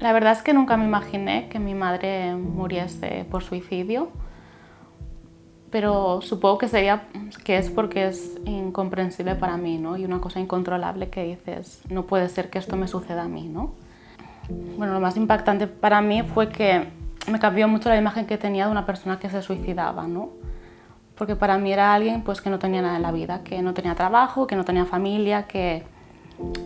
La verdad es que nunca me imaginé que mi madre muriese por suicidio, pero supongo que sería que es porque es incomprensible para mí, ¿no? Y una cosa incontrolable que dices, no puede ser que esto me suceda a mí, ¿no? Bueno, lo más impactante para mí fue que me cambió mucho la imagen que tenía de una persona que se suicidaba, ¿no? Porque para mí era alguien pues, que no tenía nada en la vida, que no tenía trabajo, que no tenía familia, que,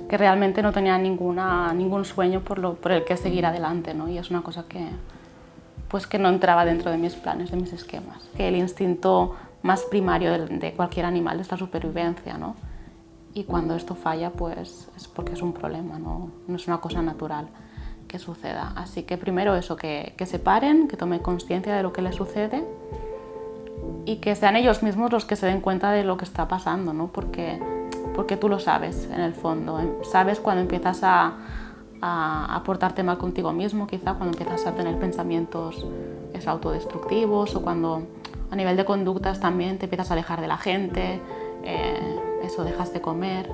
que realmente no tenía ninguna, ningún sueño por, lo, el que seguir adelante, ¿no? Y es una cosa que, pues, que no entraba dentro de mis planes, de mis esquemas. Que el instinto más primario de, de cualquier animal es la supervivencia, ¿no? Y cuando esto falla, pues es porque es un problema, no, no es una cosa natural que suceda. Así que primero eso, que, que se paren, que tomen conciencia de lo que les sucede y que sean ellos mismos los que se den cuenta de lo que está pasando, ¿no? porque, porque tú lo sabes en el fondo. Sabes cuando empiezas a, a, portarte mal contigo mismo, quizá cuando empiezas a tener pensamientos es, autodestructivos o cuando a nivel de conductas también te empiezas a alejar de la gente, eh, eso, dejas de comer,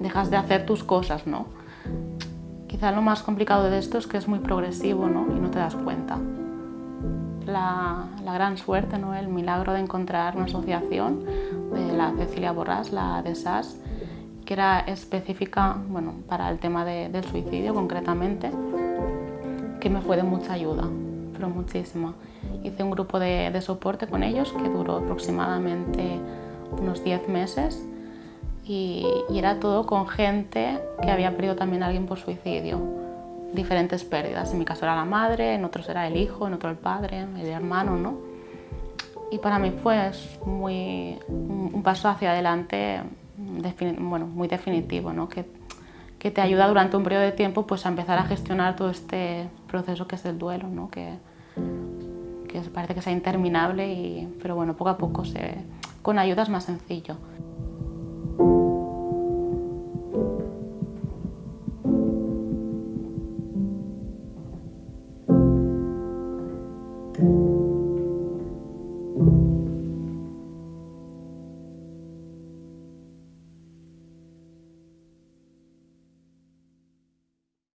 dejas de hacer tus cosas, ¿no? Quizá lo más complicado de esto es que es muy progresivo ¿no? y no te das cuenta. La, gran suerte, ¿no? el milagro de encontrar una asociación de la Cecilia Borrás, la de SAS, que era específica bueno, para el tema de, del suicidio concretamente, que me fue de mucha ayuda, pero muchísima. Hice un grupo de, de soporte con ellos que duró aproximadamente unos 10 meses y, y, era todo con gente que había perdido también a alguien por suicidio. Diferentes pérdidas. En mi caso era la madre, en otros era el hijo, en otro el padre, el hermano, ¿no? Y para mí fue muy, un paso hacia adelante bueno, muy definitivo, ¿no? Que, que, te ayuda durante un periodo de tiempo pues, a empezar a gestionar todo este proceso que es el duelo, ¿no? que, que parece que sea interminable, y, pero bueno, poco a poco se, con ayuda es más sencillo. Namaste.